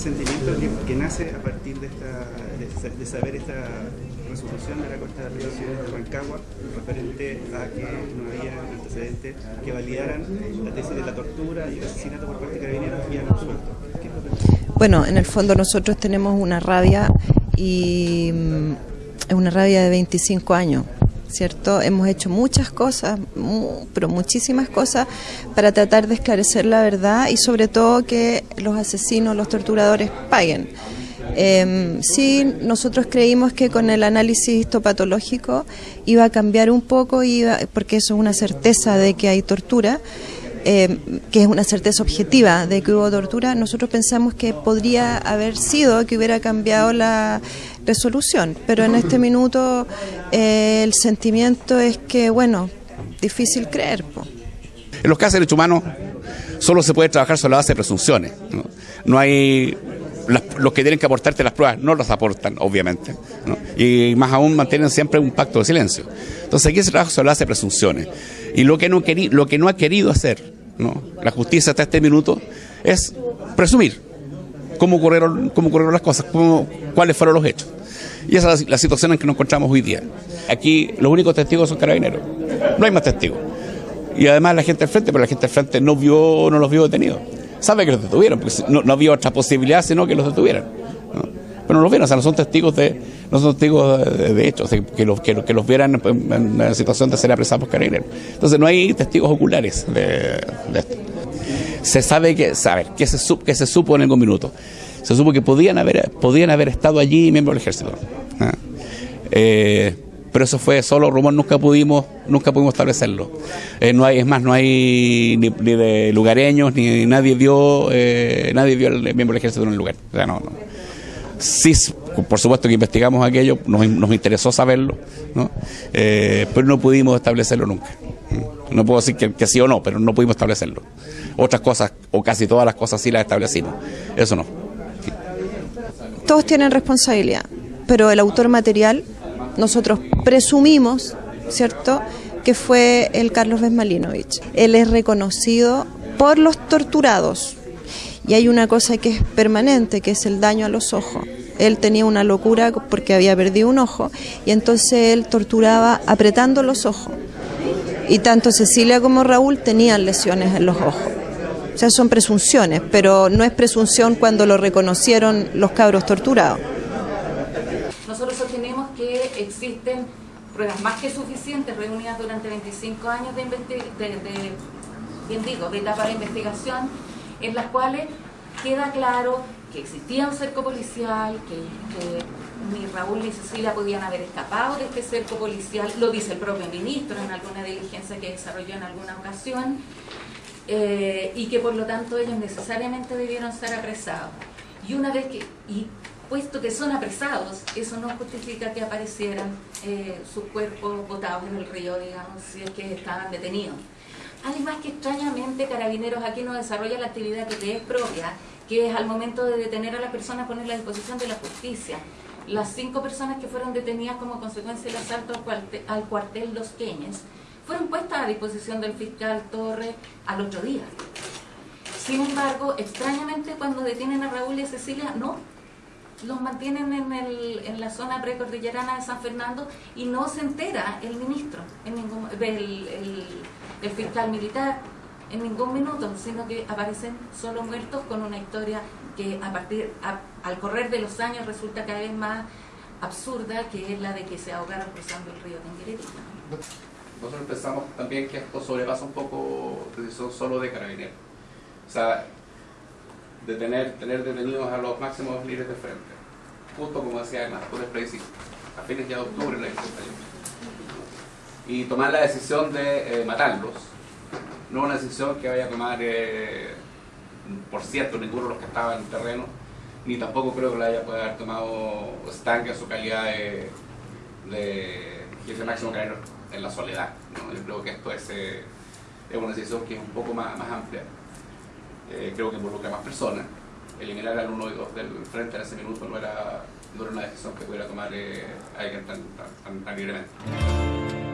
sentimiento que, nace a partir de, esta, de, saber esta resolución de la Corte de Apelaciones de Rancagua referente a que no había antecedentes que validaran la tesis de la tortura y el asesinato por parte de carabineros y han resuelto. Bueno, en el fondo nosotros tenemos una rabia y mm, es una rabia de 25 años ¿cierto? Hemos hecho muchas cosas, pero muchísimas cosas para tratar de esclarecer la verdad y sobre todo que los asesinos, los torturadores paguen. Eh, sí, nosotros creímos que con el análisis histopatológico iba a cambiar un poco, iba, porque eso es una certeza de que hay tortura, eh, que es una certeza objetiva de que hubo tortura, nosotros pensamos que podría haber sido que hubiera cambiado la resolución, pero en este minuto eh, el sentimiento es que, bueno, difícil creer. En los casos de derechos humanos solo se puede trabajar sobre la base de presunciones. No, hay los que tienen que aportarte las pruebas no las aportan, obviamente. Y más aún mantienen siempre un pacto de silencio. Entonces aquí se trabaja sobre la base de presunciones. Y lo que no, lo que no ha querido hacer la justicia hasta este minuto es presumir cómo ocurrieron, cómo ocurrieron las cosas, cómo, cuáles fueron los hechos. Y esa es la, situación en que nos encontramos hoy día. Aquí los únicos testigos son carabineros, no hay más testigos. Y además la gente del frente, pero la gente del frente no vio, no los vio detenidos. Sabe que los detuvieron, porque no, no había otra posibilidad sino que los detuvieran. Pero no los vieron, o sea, no son testigos de, no son testigos de, hecho, que, los, que, los vieran en, una situación de ser apresados por carabineros. Entonces no hay testigos oculares de, esto. Se sabe que, saber, que se, que se supo en algún minuto. Se supo que podían haber, podían haber estado allí miembros del ejército. ¿ah? Eh, pero eso fue solo rumor, nunca pudimos, nunca pudimos establecerlo. Eh, no hay, es más, no hay ni, de lugareños, ni nadie vio, eh, nadie vio al miembro del ejército en el lugar. O sea, no, no. Sí, por supuesto que investigamos aquello, nos, interesó saberlo. Eh, pero no pudimos establecerlo nunca. No puedo decir que, sí o no, pero no pudimos establecerlo. Otras cosas, o casi todas las cosas sí las establecimos. Eso no. Todos tienen responsabilidad, pero el autor material, nosotros presumimos, ¿cierto?, que fue el Carlos Besmalinovich. Él es reconocido por los torturados, y hay una cosa que es permanente, que es el daño a los ojos. Él tenía una locura porque había perdido un ojo y entonces él torturaba apretando los ojos. Y tanto Cecilia como Raúl tenían lesiones en los ojos. O sea, son presunciones, pero no es presunción cuando lo reconocieron los cabros torturados. Nosotros sostenemos que existen pruebas más que suficientes reunidas durante 25 años de, de, bien digo, de etapa de investigación en las cuales queda claro que existía un cerco policial, que, ni Raúl ni Cecilia podían haber escapado de este cerco policial, lo dice el propio ministro en alguna diligencia que desarrolló en alguna ocasión, eh, y que por lo tanto ellos necesariamente debieron ser apresados. Y una vez que, y puesto que son apresados, eso no justifica que aparecieran eh, sus cuerpos botados en el río, digamos, si es que estaban detenidos. Además que extrañamente Carabineros aquí no desarrolla la actividad que te es propia, que es al momento de detener a la persona ponerla a disposición de la justicia. Las cinco personas que fueron detenidas como consecuencia del asalto al cuartel, Los Queñes fueron puestas a disposición del fiscal Torre al otro día. Sin embargo, extrañamente cuando detienen a Raúl y a Cecilia, no, los mantienen en, el, en la zona precordillerana de San Fernando y no se entera el ministro, en ningún, el, fiscal militar en ningún minuto, sino que aparecen solo muertos con una historia que a partir al correr de los años resulta cada vez más absurda, que es la de que se ahogaron cruzando el río Tenguerita. Nosotros pensamos también que esto sobrepasa un poco decisión solo de carabineros. O sea, de tener, detenidos a los máximos líderes de frente. Justo como decía además, por el a fines ya de octubre del año y tomar la decisión de eh, matarlos. No una decisión que vaya a tomar, eh, por cierto, ninguno de los que estaban en el terreno, ni tampoco creo que la haya podido haber tomado Stanque en su calidad de, de jefe máximo carrero en la soledad. Yo creo que esto es, eh, es, una decisión que es un poco más, más amplia. creo que involucra más personas. Eliminar al 1 y 2 del frente en ese minuto no era, no una decisión que pudiera tomar alguien tan, tan, tan libremente.